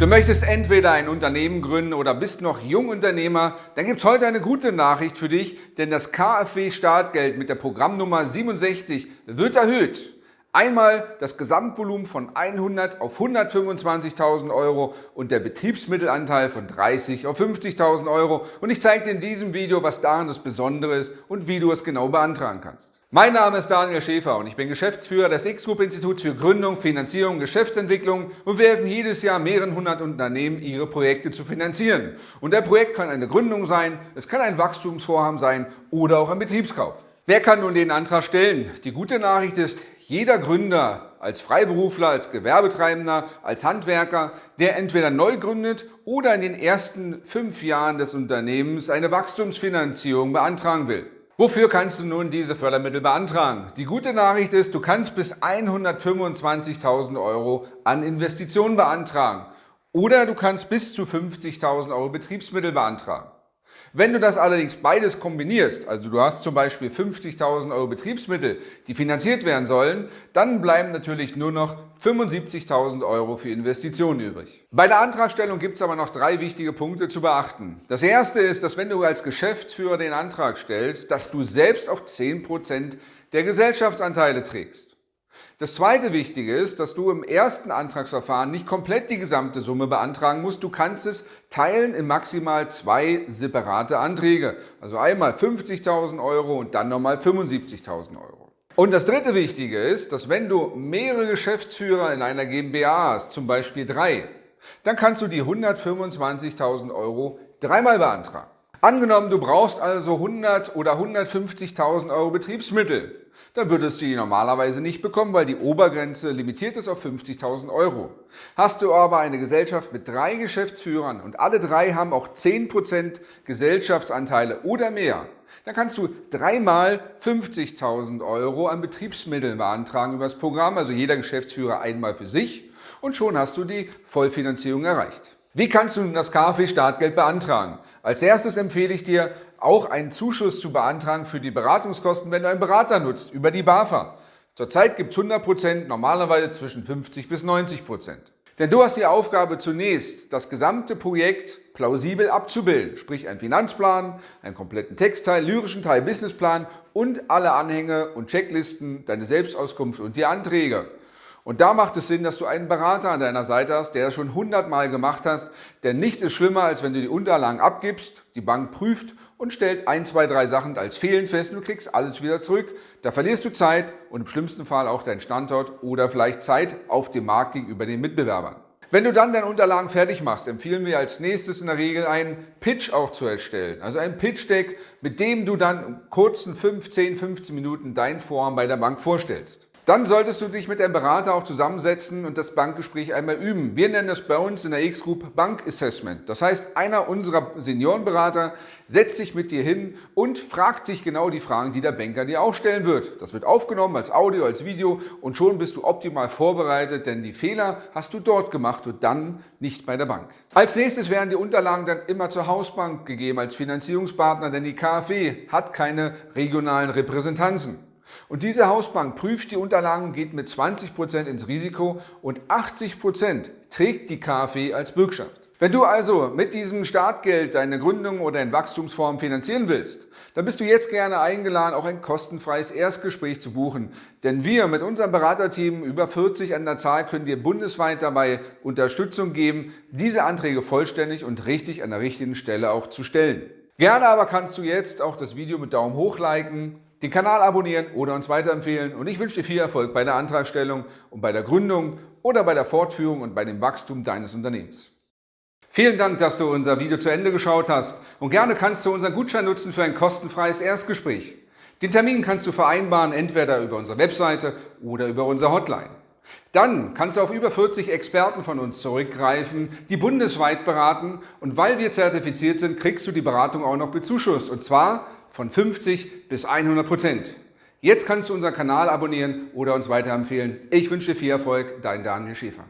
Du möchtest entweder ein Unternehmen gründen oder bist noch Jungunternehmer, dann gibt es heute eine gute Nachricht für dich, denn das KfW Startgeld mit der Programmnummer 67 wird erhöht. Einmal das Gesamtvolumen von 100 auf 125.000 Euro und der Betriebsmittelanteil von 30 auf 50.000 Euro. Und ich zeige dir in diesem Video, was daran das Besondere ist und wie du es genau beantragen kannst. Mein Name ist Daniel Schäfer und ich bin Geschäftsführer des X-Group Instituts für Gründung, Finanzierung und Geschäftsentwicklung und wir helfen jedes Jahr mehreren hundert Unternehmen, ihre Projekte zu finanzieren. Und der Projekt kann eine Gründung sein, es kann ein Wachstumsvorhaben sein oder auch ein Betriebskauf. Wer kann nun den Antrag stellen? Die gute Nachricht ist, jeder Gründer als Freiberufler, als Gewerbetreibender, als Handwerker, der entweder neu gründet oder in den ersten fünf Jahren des Unternehmens eine Wachstumsfinanzierung beantragen will. Wofür kannst du nun diese Fördermittel beantragen? Die gute Nachricht ist, du kannst bis 125.000 Euro an Investitionen beantragen oder du kannst bis zu 50.000 Euro Betriebsmittel beantragen. Wenn du das allerdings beides kombinierst, also du hast zum Beispiel 50.000 Euro Betriebsmittel, die finanziert werden sollen, dann bleiben natürlich nur noch 75.000 Euro für Investitionen übrig. Bei der Antragstellung gibt es aber noch drei wichtige Punkte zu beachten. Das erste ist, dass wenn du als Geschäftsführer den Antrag stellst, dass du selbst auch 10% der Gesellschaftsanteile trägst. Das zweite Wichtige ist, dass du im ersten Antragsverfahren nicht komplett die gesamte Summe beantragen musst. Du kannst es teilen in maximal zwei separate Anträge. Also einmal 50.000 Euro und dann nochmal 75.000 Euro. Und das dritte Wichtige ist, dass wenn du mehrere Geschäftsführer in einer GmbH hast, zum Beispiel drei, dann kannst du die 125.000 Euro dreimal beantragen. Angenommen, du brauchst also 100 oder 150.000 Euro Betriebsmittel dann würdest du die normalerweise nicht bekommen, weil die Obergrenze limitiert ist auf 50.000 Euro. Hast du aber eine Gesellschaft mit drei Geschäftsführern und alle drei haben auch 10% Gesellschaftsanteile oder mehr, dann kannst du dreimal 50.000 Euro an Betriebsmitteln beantragen über das Programm, also jeder Geschäftsführer einmal für sich und schon hast du die Vollfinanzierung erreicht. Wie kannst du nun das KfW-Startgeld beantragen? Als erstes empfehle ich dir, auch einen Zuschuss zu beantragen für die Beratungskosten, wenn du einen Berater nutzt, über die BAFA. Zurzeit gibt es 100%, normalerweise zwischen 50 bis 90%. Denn du hast die Aufgabe zunächst, das gesamte Projekt plausibel abzubilden, sprich einen Finanzplan, einen kompletten Textteil, lyrischen Teil, Businessplan und alle Anhänge und Checklisten, deine Selbstauskunft und die Anträge. Und da macht es Sinn, dass du einen Berater an deiner Seite hast, der das schon hundertmal gemacht hast, denn nichts ist schlimmer, als wenn du die Unterlagen abgibst, die Bank prüft und stellt ein, zwei, drei Sachen als fehlend fest und du kriegst alles wieder zurück. Da verlierst du Zeit und im schlimmsten Fall auch deinen Standort oder vielleicht Zeit auf dem Markt gegenüber den Mitbewerbern. Wenn du dann deine Unterlagen fertig machst, empfehlen wir als nächstes in der Regel einen Pitch auch zu erstellen. Also ein Pitch-Deck, mit dem du dann in kurzen 15, 15 Minuten dein Vorhaben bei der Bank vorstellst. Dann solltest du dich mit deinem Berater auch zusammensetzen und das Bankgespräch einmal üben. Wir nennen das bei uns in der X-Group Bank Assessment. Das heißt, einer unserer Seniorenberater setzt sich mit dir hin und fragt dich genau die Fragen, die der Banker dir auch stellen wird. Das wird aufgenommen als Audio, als Video und schon bist du optimal vorbereitet, denn die Fehler hast du dort gemacht und dann nicht bei der Bank. Als nächstes werden die Unterlagen dann immer zur Hausbank gegeben als Finanzierungspartner, denn die KfW hat keine regionalen Repräsentanzen. Und diese Hausbank prüft die Unterlagen geht mit 20% ins Risiko und 80% trägt die KfW als Bürgschaft. Wenn du also mit diesem Startgeld deine Gründung oder ein Wachstumsform finanzieren willst, dann bist du jetzt gerne eingeladen, auch ein kostenfreies Erstgespräch zu buchen. Denn wir mit unserem Beraterteam, über 40 an der Zahl, können dir bundesweit dabei Unterstützung geben, diese Anträge vollständig und richtig an der richtigen Stelle auch zu stellen. Gerne aber kannst du jetzt auch das Video mit Daumen hoch liken, den Kanal abonnieren oder uns weiterempfehlen und ich wünsche dir viel Erfolg bei der Antragstellung und bei der Gründung oder bei der Fortführung und bei dem Wachstum deines Unternehmens. Vielen Dank, dass du unser Video zu Ende geschaut hast und gerne kannst du unseren Gutschein nutzen für ein kostenfreies Erstgespräch. Den Termin kannst du vereinbaren, entweder über unsere Webseite oder über unsere Hotline. Dann kannst du auf über 40 Experten von uns zurückgreifen, die bundesweit beraten und weil wir zertifiziert sind, kriegst du die Beratung auch noch bezuschusst und zwar von 50 bis 100 Prozent. Jetzt kannst du unseren Kanal abonnieren oder uns weiterempfehlen. Ich wünsche dir viel Erfolg, dein Daniel Schäfer.